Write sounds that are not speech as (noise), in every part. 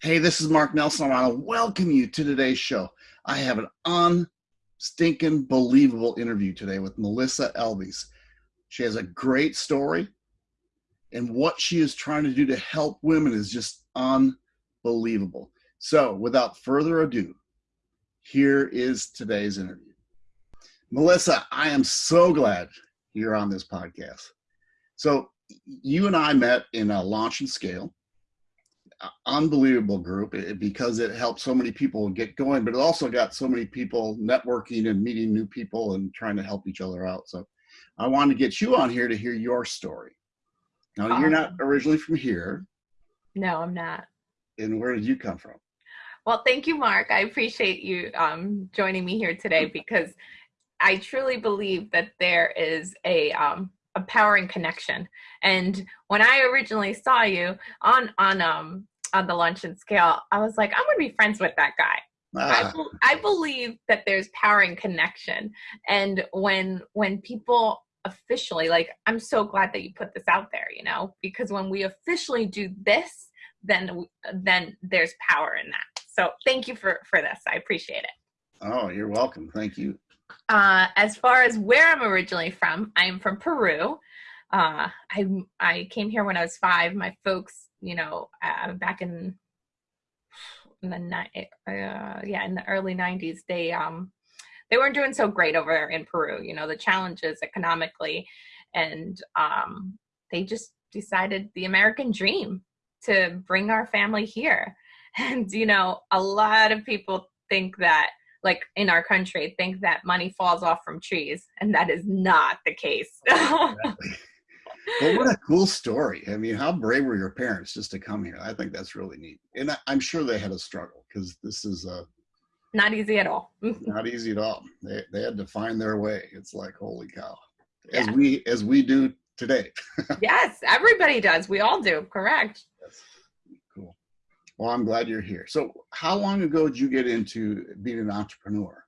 Hey, this is Mark Nelson. I want to welcome you to today's show. I have an unstinking believable interview today with Melissa Elvies. She has a great story, and what she is trying to do to help women is just unbelievable. So, without further ado, here is today's interview. Melissa, I am so glad you're on this podcast. So, you and I met in a launch and scale unbelievable group eh, because it helped so many people get going, but it also got so many people networking and meeting new people and trying to help each other out. So I wanted to get you on here to hear your story. Now, um, you're not originally from here. No, I'm not. And where did you come from? Well, thank you, Mark. I appreciate you um, joining me here today because I truly believe that there is a um, a powering connection. And when I originally saw you on on um on the launch and scale, I was like, I'm gonna be friends with that guy. Ah. I, I believe that there's power in connection, and when when people officially like, I'm so glad that you put this out there, you know, because when we officially do this, then then there's power in that. So thank you for for this. I appreciate it. Oh, you're welcome. Thank you. Uh, as far as where I'm originally from, I'm from Peru. Uh, I I came here when I was five. My folks, you know, uh, back in in the ni- uh, yeah in the early '90s, they um they weren't doing so great over in Peru. You know, the challenges economically, and um, they just decided the American dream to bring our family here. (laughs) And you know, a lot of people think that like in our country think that money falls off from trees and that is not the case exactly. (laughs) well what a cool story i mean how brave were your parents just to come here i think that's really neat and I, am sure they had a struggle because this is a not easy at all (laughs) not easy at all they, they had to find their way it's like holy cow as yeah. we as we do today (laughs) yes everybody does we all do correct yes. Cool. Well, I'm glad you're here. So, how long ago did you get into being an entrepreneur?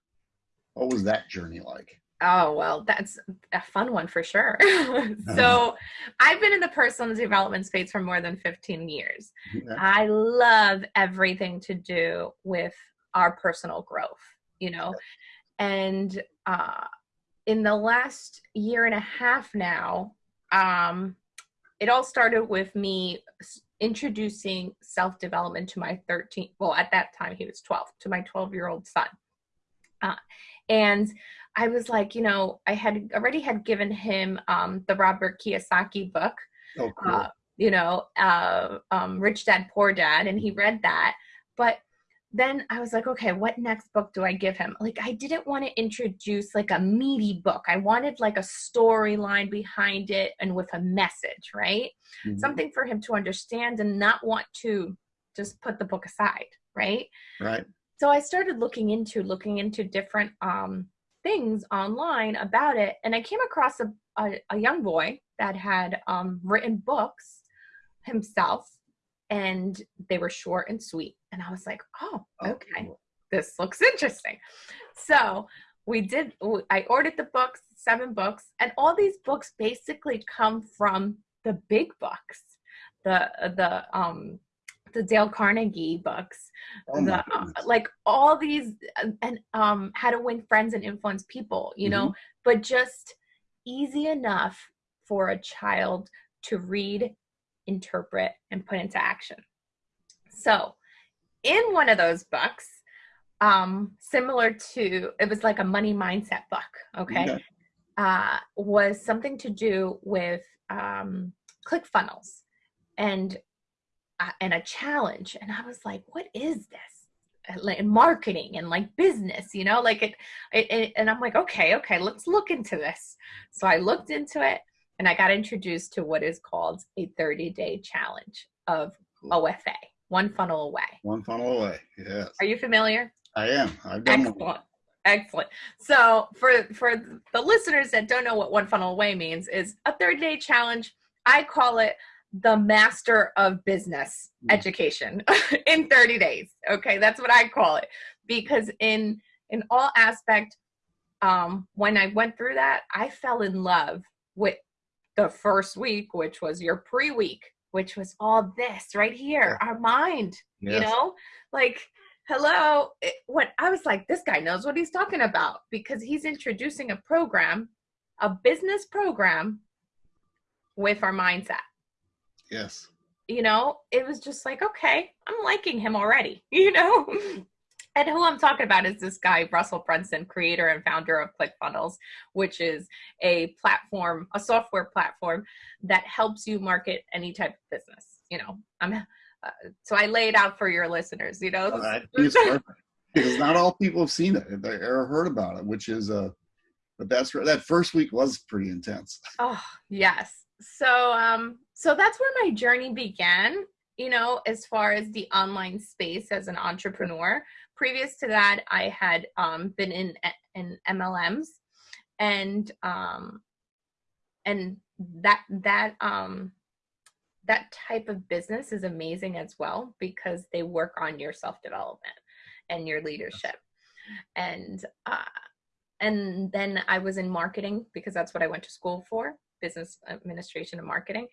What was that journey like? Oh, well, that's a fun one for sure. (laughs) (laughs) so, I've been in the personal development space for more than 15 years. Yeah. I love everything to do with our personal growth, you know. Yeah. And uh, in the last year and a half now, um, it all started with me introducing self development to my 13, well, at that time he was 12, to my 12 year old son. Uh, and I was like, you know, I had already had given him um, the Robert Kiyosaki book, oh, cool. uh, you know, uh, um, Rich Dad Poor Dad, and he read that. But then I was like, okay, what next book do I give him? Like, I didn't want to introduce like a meaty book. I wanted like a storyline behind it and with a message, right? Mm-hmm. Something for him to understand and not want to just put the book aside, right? Right. So I started looking into looking into different um, things online about it, and I came across a a, a young boy that had um, written books himself and they were short and sweet. And I was like, oh, oh okay, this looks interesting. So we did, I ordered the books, seven books, and all these books basically come from the big books, the, the, um, the Dale Carnegie books, oh the, uh, like all these, and um, how to win friends and influence people, you mm-hmm. know, but just easy enough for a child to read interpret, and put into action. So, in one of those books, um, similar to it was like a money mindset book, okay, okay. Uh, was something to do with um, ClickFunnels and and a challenge. And I was like, what is this? Uh, like marketing and like business, you know, like it, it, it, and I'm like, okay, okay, let's look into this. So I looked into it and I got introduced to what is called a 30 day challenge of OFA, one funnel away. One funnel away, yes. Are you familiar? I am. I've done Excellent. One. Excellent. So for for the listeners that don't know what one funnel away means is a 30 day challenge. I call it the master of business mm. education (laughs) in 30 days. Okay, that's what I call it because in in all aspect um when I went through that, I fell in love with the first week, which was your pre week, which was all this right here, our mind, you know? Like, hello. It, what I was like, this guy knows what he's talking about because he's introducing a program, a business program with our mindset. Yes. You know, it was just like, okay, I'm liking him already, (laughs) you know? And who I'm talking about is this guy, Russell Brunson, creator and founder of ClickFunnels, which is a platform, a software platform that helps you market any type of business. You know, I'm uh, so I lay it out for your listeners. You know, I (laughs) it's perfect because not all people have seen it or heard about it, which is uh, but that's that first week was pretty intense. Oh, yes. So um so that's where my journey began, you know, as far as the online space as an entrepreneur. Previous to that, I had um been in in MLMs and um and that that um that type of business is amazing as well because they work on your self-development and your leadership. And uh and then I was in marketing because that's what I went to school for business administration and marketing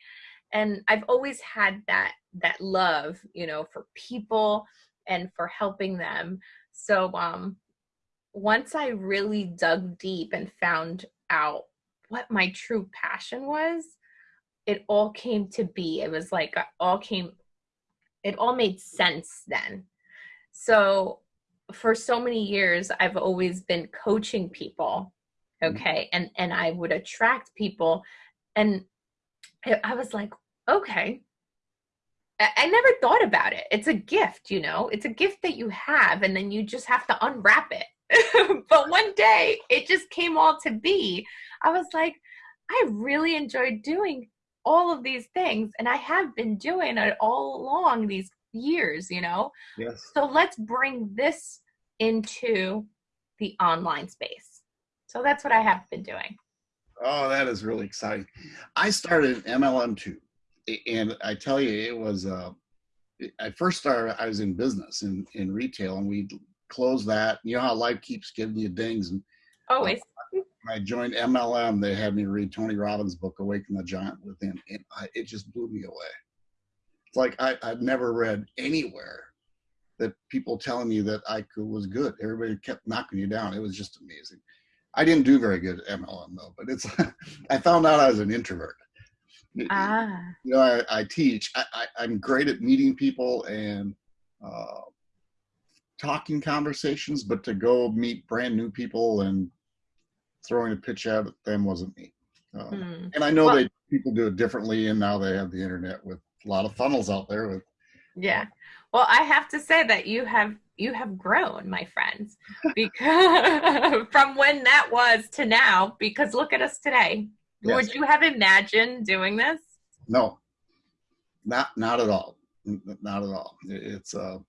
and i've always had that that love you know for people and for helping them. So um once i really dug deep and found out what my true passion was it all came to be. It was like it all came it all made sense then. So for so many years i've always been coaching people okay? And and i would attract people. And I- was like okay I, I never thought about it it's a gift you know it's a gift that you have and then you just have to unwrap it (laughs) but one day it just came all to be i was like i really enjoyed doing all of these things and i have been doing it all along these years you know Yes. so let's bring this into the online space. So that's what I have been doing. Oh, that is really exciting. I started MLM too, and I tell you, it was. Uh, I first started. I was in business in in retail, and we closed that. You know how life keeps giving you dings. And Always. when I joined MLM, they had me read Tony Robbins' book, "Awaken the Giant Within," and I, it just blew me away. It's like I, I've never read anywhere that people telling me that I could, was good. Everybody kept knocking you down. It was just amazing. I didn't do very good at MLM though, but it's. (laughs) I found out I was an introvert. Ah, You know, I, I teach. I, I, I'm great at meeting people and uh, talking conversations, but to go meet brand new people and throwing a pitch at them wasn't me. Um, hmm. and I know Well- they people do it differently, and now they have the internet with a lot of funnels out there. With yeah. Well, I have to say that you have you have grown, my friends, because (laughs) from when that was to now. Because look at us today. Yes. Would you have imagined doing this? no, not not at all, not at all. It's uh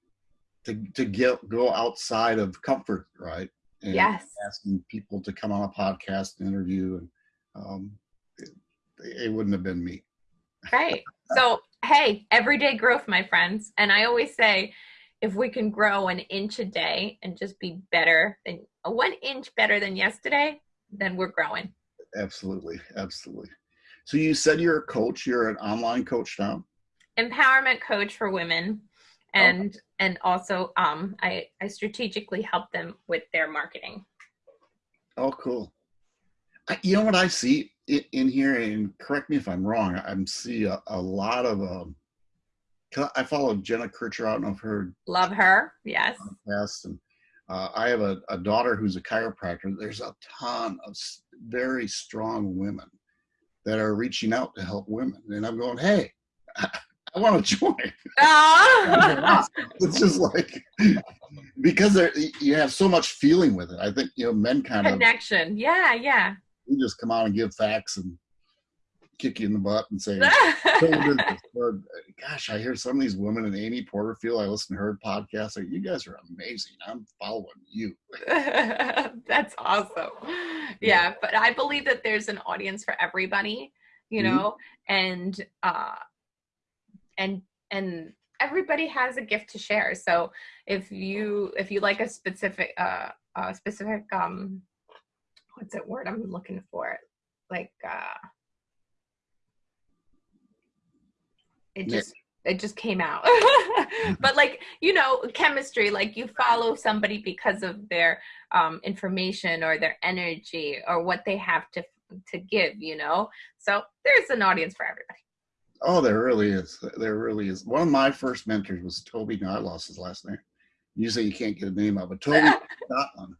to to get go outside of comfort, right? And Yes. asking people to come on a podcast and interview, and um, it, it wouldn't have been me. Right. So, hey, everyday growth, my friends. And I always say, if we can grow an inch a day and just be better than one inch better than yesterday, then we're growing. Absolutely, absolutely. So you said you're a coach. You're an online coach now. Empowerment coach for women. And and also um I, I strategically help them with their marketing. Oh, cool. I, you know what I see in, in here, and correct me if I'm wrong. I am see a, a lot of. Um, I follow Jenna Kutcher. I don't know if her Love her. Yes. podcast, and uh, I have a, a daughter who's a chiropractor. There's a ton of very strong women that are reaching out to help women, and I'm going, hey, (laughs) I, want to join. (laughs) Ah. (laughs) it's just like because there you have so much feeling with it. I think you know men kind of Connection. Yeah, yeah. we just come out and give facts and kick you in the butt and say, "Go. Or, gosh, I hear some of these women in Amy Porterfield. I listen to her podcast. Like, you guys are amazing. I'm following you. (laughs) That's awesome. Yeah, but I believe that there's an audience for everybody, you Mhm. know, and uh and and everybody has a gift to share. So if you if you like a specific uh a specific um what's that word I'm looking for? Like uh it just it just came out. (laughs) But like you know chemistry like you follow somebody because of their um, information or their energy or what they have to to give you know? So there's an audience for everybody. Oh there really is. There really is. One of my first mentors was toby no i lost his last name. Usually you can't get a name of but toby (laughs) Scotland.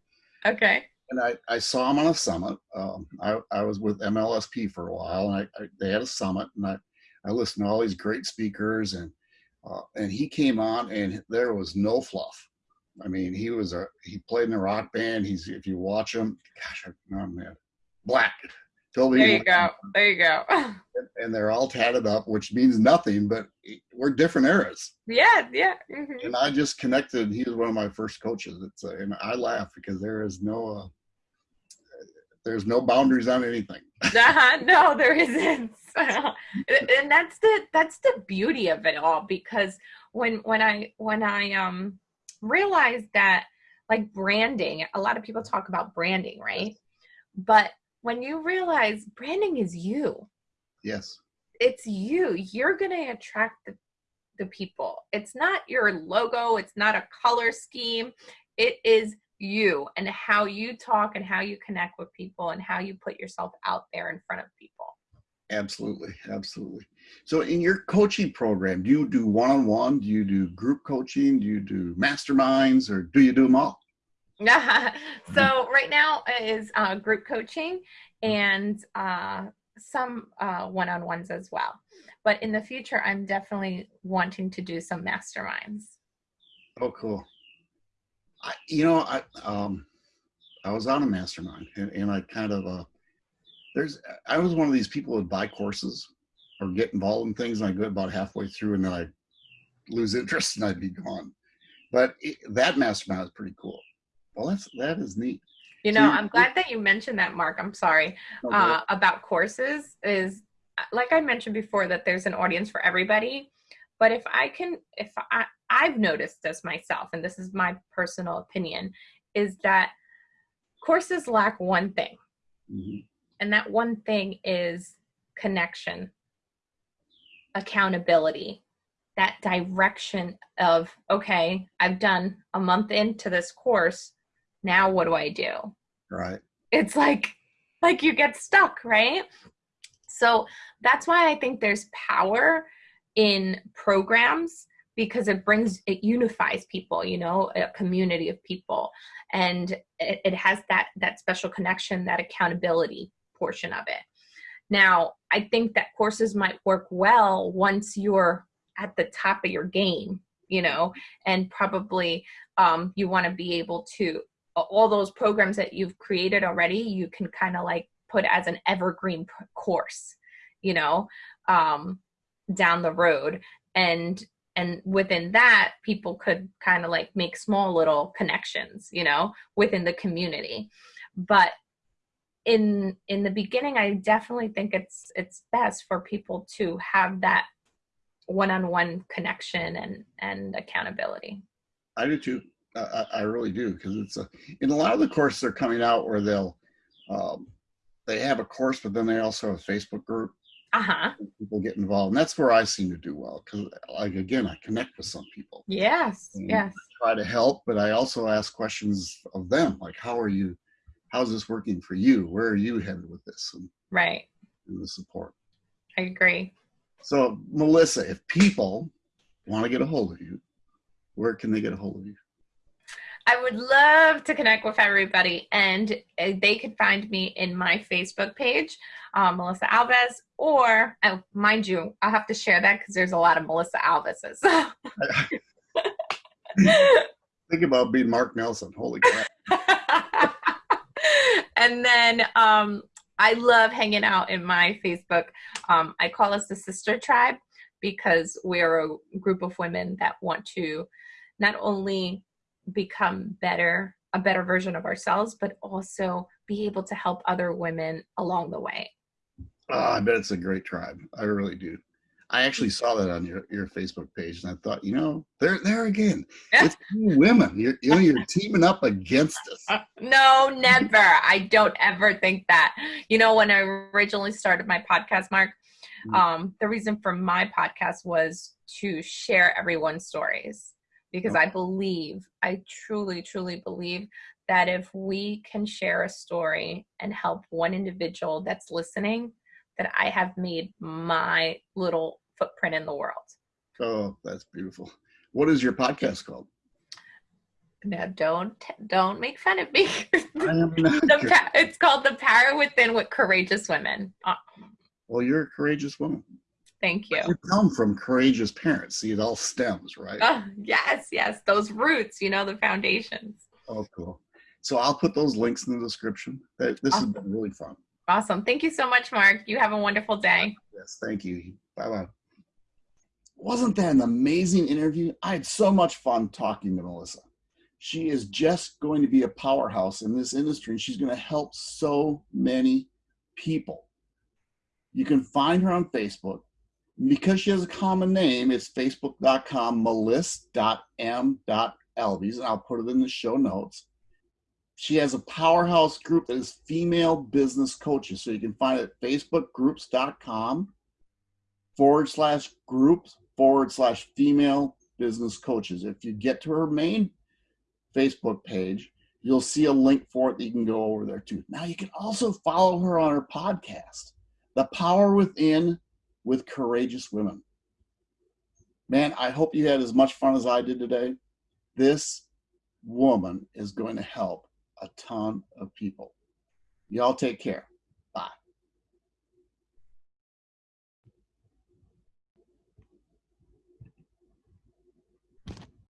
okay. And I, I saw him on a summit. Um, I, I was with MLSP for a while, and I, I, they had a summit, and I, I listened to all these great speakers, and uh, and he came on, and there was no fluff. I mean, he was a he played in a rock band. He's if you watch him, gosh, I'm, I'm mad. Black. Toby there you go. There you go. (laughs) and they're all tatted up, which means nothing, but we're different eras. Yeah, yeah. Mm-hmm. And I just connected. He was one of my first coaches. It's uh, and I laugh because there is no uh, there's no boundaries on anything. (laughs) (laughs) no, there isn't. (laughs) and that's the that's the beauty of it all because when when I when I um realized that like branding, a lot of people talk about branding, right? But when you realize branding is you. Yes. It's you. You're going to attract the the people. It's not your logo, it's not a color scheme. It is you and how you talk and how you connect with people and how you put yourself out there in front of people. Absolutely, absolutely. So, in your coaching program, do you do one on one? Do you do group coaching? Do you do masterminds or do you do them all? (laughs) so, right now is uh, group coaching and uh, some one on ones as well. But in the future, I'm definitely wanting to do some masterminds. Oh, cool. I, you know, I um, I was on a mastermind, and, and I kind of uh, there's I was one of these people that buy courses or get involved in things, and I go about halfway through, and then I lose interest, and I'd be gone. But it, that mastermind is pretty cool. Well, that's that is neat. You know, so I'm glad that you mentioned that, Mark. I'm sorry okay. uh, about courses. Is like I mentioned before that there's an audience for everybody. But if I can, if I, I've noticed this myself, and this is my personal opinion, is that courses lack one thing. Mm-hmm. And that one thing is connection, accountability, that direction of, okay, I've done a month into this course. Now what do I do? Right. It's like, like you get stuck, right? So that's why I think there's power in programs because it brings it unifies people you know a community of people. And it, it, has that that special connection that accountability portion of it. Now i think that courses might work well once you're at the top of your game you know and probably um, you want to be able to all those programs that you've created already you can kind of like put as an evergreen course you know? Um, down the road. And and within that people could kind of like make small little connections you know within the community. But in in the beginning i definitely think it's it's best for people to have that one-on-one connection and and accountability. I do too. I, I really do because it's a, in a lot of the courses they're coming out where they'll um, they have a course but then they also have a facebook group uh-huh. People get involved and that's where i seem to do well because like again i connect with some people. Yes yes. Try to help but i also ask questions of them like how are you? How's this working for you? Where are you headed with this? And, right. and the support. I agree. So melissa if people want to get a hold of you where can they get a hold of you I would love to connect with everybody, and uh, they could find me in my Facebook page, um, Melissa Alves, or oh, mind you, I'll have to share that because there's a lot of Melissa Alveses. (laughs) Think about being Mark Nelson. Holy crap. (laughs) and then um, I love hanging out in my Facebook. Um, I call us the Sister Tribe because we're a group of women that want to not only become better a better version of ourselves but also be able to help other women along the way. Oh, i bet it's a great tribe. I really do. I actually saw that on your, your facebook page and i thought you know there there again (laughs) it's women. You're, you know you're teaming up against us. (laughs) No never. I don't ever think that. You know when i originally started my podcast mark Mm-hmm. Um, the reason for my podcast was to share everyone's stories because. I believe, I truly, truly believe that if we can share a story and help one individual that's listening, that I have made my little footprint in the world. Oh, that's beautiful. What is your podcast called? Now don't don't make fun of me. I am (laughs) not the, it's called The Power Within with Courageous Women. Uh, well, you're a courageous woman. Thank you. You come from courageous parents. See, it all stems, right? Oh, yes, yes. Those roots, you know, the foundations. Oh, cool. So I'll put those links in the description. This awesome. has been really fun. Awesome. Thank you so much, Mark. You have a wonderful uh, day. Yes, thank you. Bye bye. Wasn't that an amazing interview? I had so much fun talking to Melissa. She is just going to be a powerhouse in this industry and she's going to help so many people. You can find her on Facebook. Because she has a common name, it's facebook.com melissa.m.elvies, and I'll put it in the show notes. She has a powerhouse group that is female business coaches. So you can find it at facebookgroups.com forward slash groups forward slash female business coaches. If you get to her main Facebook page, you'll see a link for it that you can go over there too. Now you can also follow her on her podcast, The Power Within with Courageous Women. Man, I hope you had as much fun as I did today. This woman is going to help a ton of people. Y'all take care.